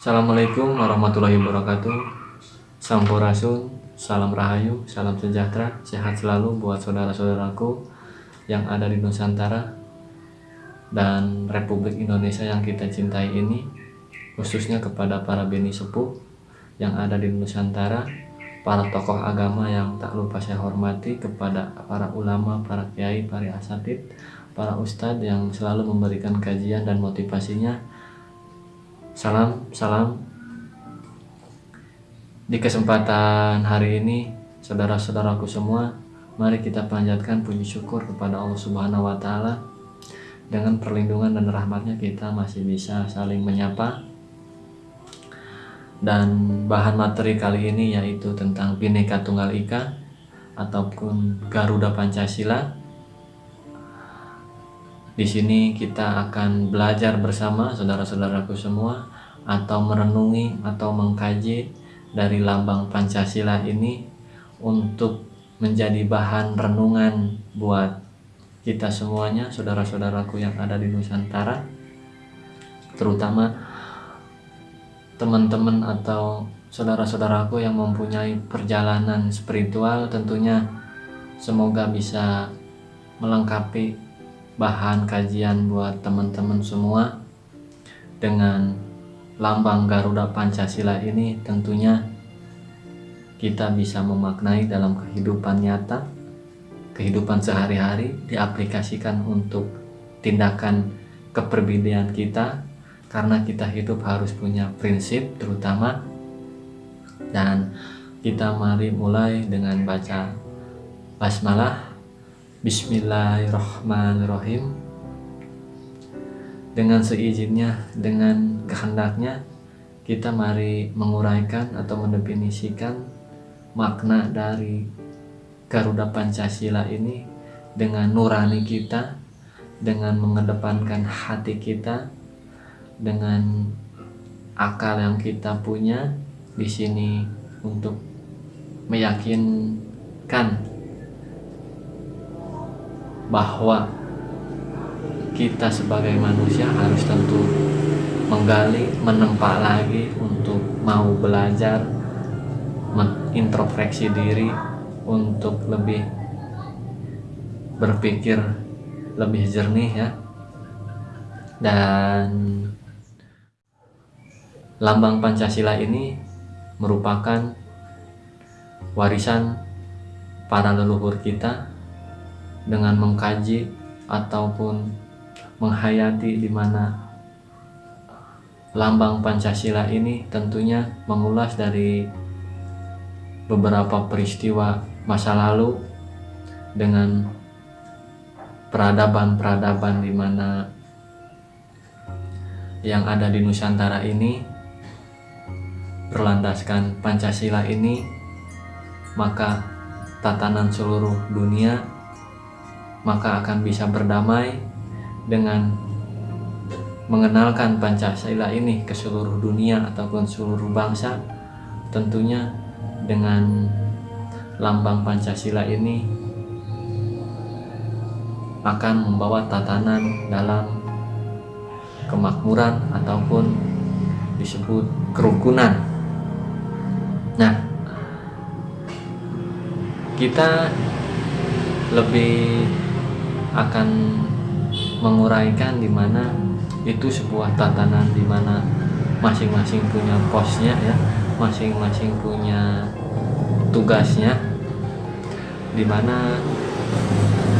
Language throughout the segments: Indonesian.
Assalamualaikum warahmatullahi wabarakatuh. Sampurasun, salam rahayu, salam sejahtera, sehat selalu buat saudara-saudaraku yang ada di Nusantara dan Republik Indonesia yang kita cintai ini khususnya kepada para beni sepuh yang ada di Nusantara para tokoh agama yang tak lupa saya hormati kepada para ulama, para kiai, para asatid, para ustadz yang selalu memberikan kajian dan motivasinya Salam, salam. Di kesempatan hari ini, saudara-saudaraku semua, mari kita panjatkan puji syukur kepada Allah Subhanahu wa taala. Dengan perlindungan dan rahmatnya kita masih bisa saling menyapa. Dan bahan materi kali ini yaitu tentang Bhinneka Tunggal Ika ataupun Garuda Pancasila. Di sini kita akan belajar bersama saudara-saudaraku semua atau merenungi atau mengkaji dari lambang Pancasila ini untuk menjadi bahan renungan buat kita semuanya, saudara-saudaraku yang ada di Nusantara, terutama teman-teman atau saudara-saudaraku yang mempunyai perjalanan spiritual tentunya semoga bisa melengkapi bahan kajian buat teman-teman semua. Dengan lambang Garuda Pancasila ini tentunya kita bisa memaknai dalam kehidupan nyata, kehidupan sehari-hari diaplikasikan untuk tindakan keperbedaan kita karena kita hidup harus punya prinsip terutama. Dan kita mari mulai dengan baca basmalah Bismillahirrahmanirrahim. Dengan seizinnya, dengan kehendaknya, kita mari menguraikan atau mendefinisikan makna dari Garuda Pancasila ini dengan nurani kita, dengan mengedepankan hati kita, dengan akal yang kita punya di sini untuk meyakinkan bahwa kita sebagai manusia harus tentu menggali, menempa lagi untuk mau belajar, mengintrospeksi diri untuk lebih berpikir lebih jernih ya. Dan lambang Pancasila ini merupakan warisan para leluhur kita dengan mengkaji ataupun menghayati di mana lambang Pancasila ini tentunya mengulas dari beberapa peristiwa masa lalu dengan peradaban-peradaban di mana yang ada di Nusantara ini berlandaskan Pancasila ini maka tatanan seluruh dunia maka akan bisa berdamai dengan mengenalkan Pancasila ini ke seluruh dunia ataupun seluruh bangsa tentunya dengan lambang Pancasila ini akan membawa tatanan dalam kemakmuran ataupun disebut kerukunan. Nah kita lebih akan menguraikan di mana itu sebuah tatanan di mana masing-masing punya posnya ya masing-masing punya tugasnya di mana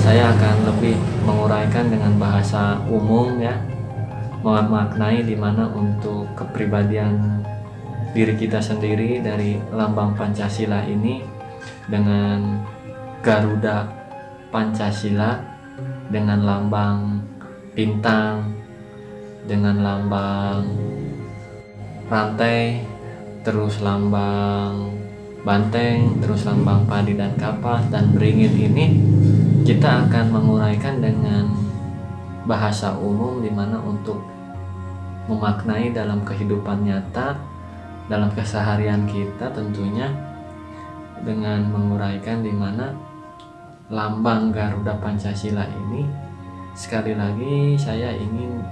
saya akan lebih menguraikan dengan bahasa umum ya memaknai di mana untuk kepribadian diri kita sendiri dari lambang Pancasila ini dengan Garuda Pancasila dengan lambang bintang dengan lambang rantai terus lambang banteng terus lambang padi dan kapas dan beringin ini kita akan menguraikan dengan bahasa umum di mana untuk memaknai dalam kehidupan nyata dalam keseharian kita tentunya dengan menguraikan di mana lambang Garuda Pancasila ini sekali lagi saya ingin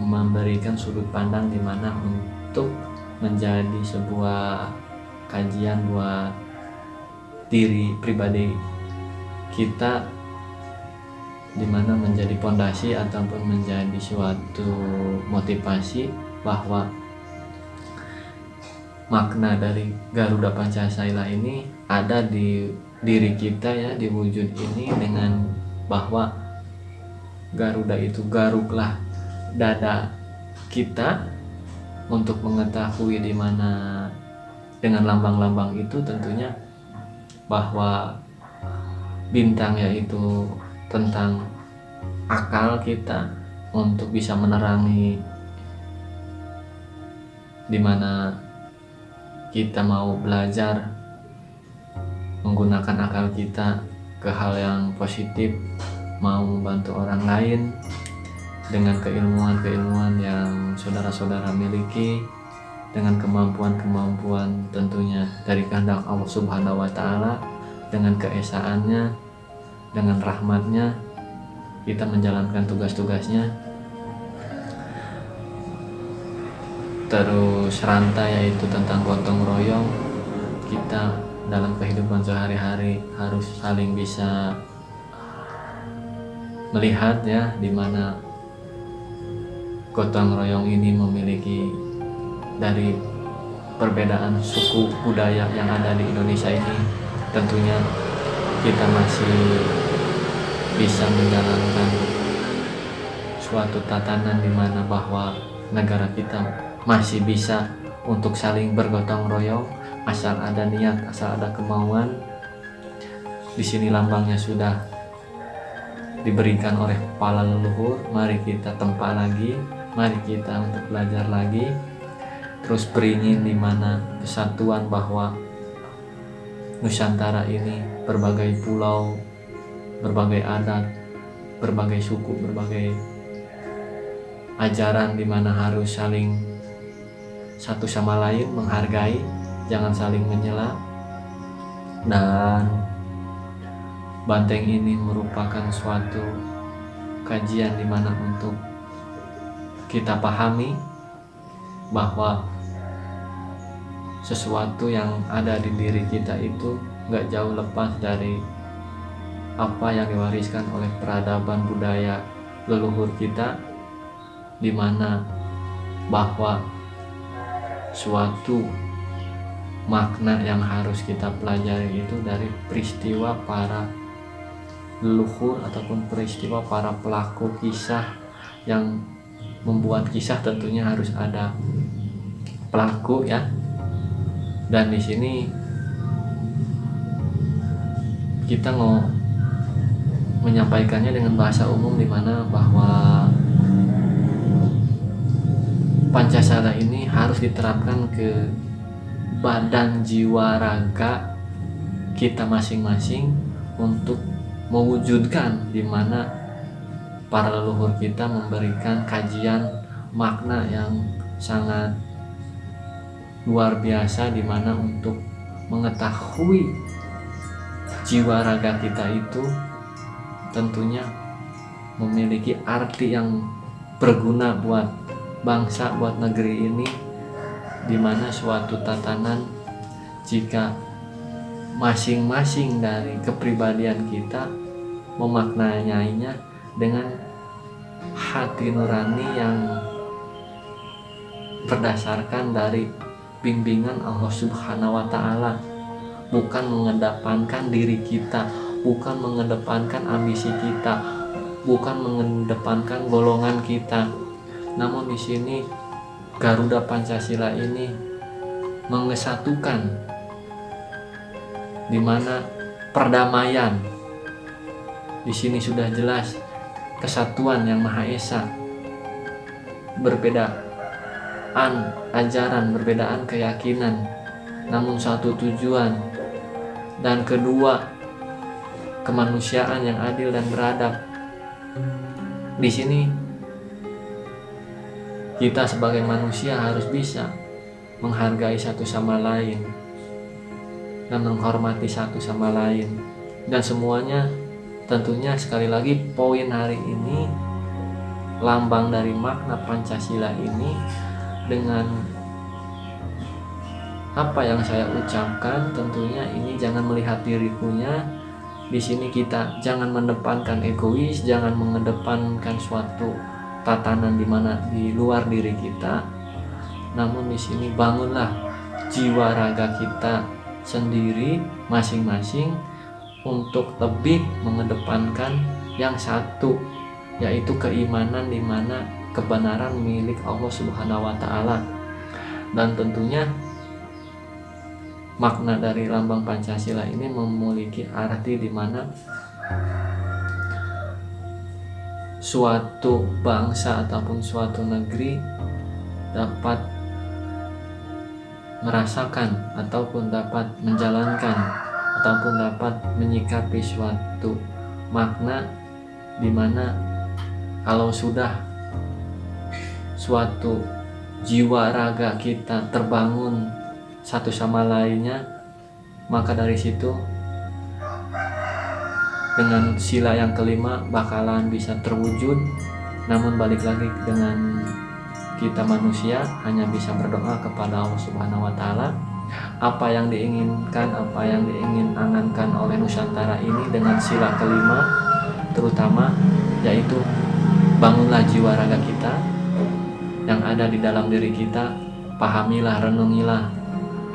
memberikan sudut pandang di mana untuk menjadi sebuah kajian buat diri pribadi kita di mana menjadi pondasi ataupun menjadi suatu motivasi bahwa makna dari Garuda Pancasila ini ada di diri kita ya di wujud ini dengan bahwa Garuda itu garuklah dada kita untuk mengetahui di mana dengan lambang-lambang itu tentunya bahwa bintang yaitu tentang akal kita untuk bisa menerangi di mana kita mau belajar menggunakan akal kita ke hal yang positif mau membantu orang lain dengan keilmuan-keilmuan yang saudara-saudara miliki dengan kemampuan-kemampuan tentunya dari kehendak Allah Subhanahu wa taala dengan keesaannya dengan rahmatnya kita menjalankan tugas-tugasnya. Terus rantai yaitu tentang gotong royong kita dalam kehidupan sehari-hari harus saling bisa melihat ya di mana gotong royong ini memiliki dari perbedaan suku budaya yang ada di Indonesia ini. Tentunya kita masih bisa menjalankan suatu tatanan di mana bahwa negara kita masih bisa untuk saling bergotong royong asal ada niat asal ada kemauan di sini lambangnya sudah diberikan oleh kepala leluhur. Mari kita tempa lagi mari kita untuk belajar lagi. Terus beringin di mana kesatuan bahwa Nusantara ini berbagai pulau berbagai adat berbagai suku berbagai ajaran di mana harus saling satu sama lain menghargai jangan saling menyela. Dan banteng ini merupakan suatu kajian di mana untuk kita pahami bahwa sesuatu yang ada di diri kita itu nggak jauh lepas dari apa yang diwariskan oleh peradaban budaya leluhur kita di mana bahwa suatu makna yang harus kita pelajari itu dari peristiwa para leluhur ataupun peristiwa para pelaku kisah yang membuat kisah tentunya harus ada pelaku ya. Dan di sini kita mau menyampaikannya dengan bahasa umum di mana bahwa Pancasila ini harus diterapkan ke badan jiwa raga kita masing-masing untuk mewujudkan di mana para leluhur kita memberikan kajian makna yang sangat luar biasa di mana untuk mengetahui jiwa raga kita itu tentunya memiliki arti yang berguna buat bangsa buat negeri ini di mana suatu tatanan jika masing-masing dari kepribadian kita memaknainya dengan hati nurani yang berdasarkan dari bimbingan Allah Subhanahu wa taala bukan mengedepankan diri kita bukan mengedepankan ambisi kita bukan mengedepankan golongan kita. Namun di sini Garuda Pancasila ini mengesatukan di mana perdamaian. Di sini sudah jelas kesatuan yang Maha Esa berbedaan ajaran berbedaan keyakinan. Namun satu tujuan dan kedua kemanusiaan yang adil dan beradab. Di sini kita sebagai manusia harus bisa menghargai satu sama lain dan menghormati satu sama lain. Dan semuanya tentunya sekali lagi poin hari ini lambang dari makna Pancasila ini dengan apa yang saya ucapkan tentunya ini jangan melihat dirikunya di sini kita jangan mendepankan egois jangan mengedepankan suatu tatanan di mana di luar diri kita namun di sini bangunlah jiwa raga kita sendiri masing-masing untuk lebih mengedepankan yang satu yaitu keimanan di mana kebenaran milik Allah Subhanahu wa taala. Dan tentunya makna dari lambang Pancasila ini memiliki arti di mana suatu bangsa ataupun suatu negeri dapat merasakan ataupun dapat menjalankan ataupun dapat menyikapi suatu makna di mana kalau sudah suatu jiwa raga kita terbangun satu sama lainnya maka dari situ dengan sila yang kelima bakalan bisa terwujud. Namun balik lagi dengan kita manusia hanya bisa berdoa kepada Allah Subhanahu wa taala. Apa yang diinginkan apa yang diingin angankan oleh Nusantara ini dengan sila kelima terutama yaitu bangunlah jiwa raga kita yang ada di dalam diri kita. Pahamilah renungilah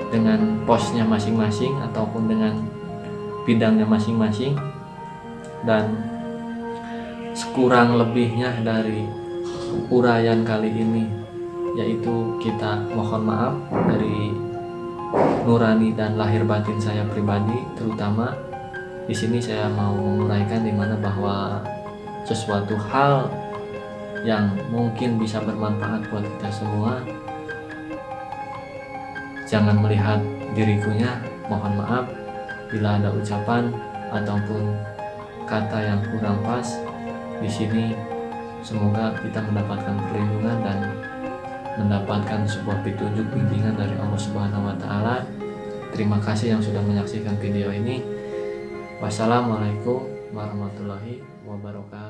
dengan posnya masing-masing ataupun dengan bidangnya masing-masing dan sekurang lebihnya dari uraian kali ini yaitu kita mohon maaf dari nurani dan lahir batin saya pribadi terutama di sini saya mau menguraikan di mana bahwa sesuatu hal yang mungkin bisa bermanfaat buat kita semua jangan melihat dirikunya mohon maaf. Bila ada ucapan ataupun kata yang kurang pas di sini semoga kita mendapatkan perlindungan dan mendapatkan sebuah petunjuk bimbingan dari Allah Subhanahu wa taala. Terima kasih yang sudah menyaksikan video ini. Wassalamualaikum warahmatullahi wabarakatuh.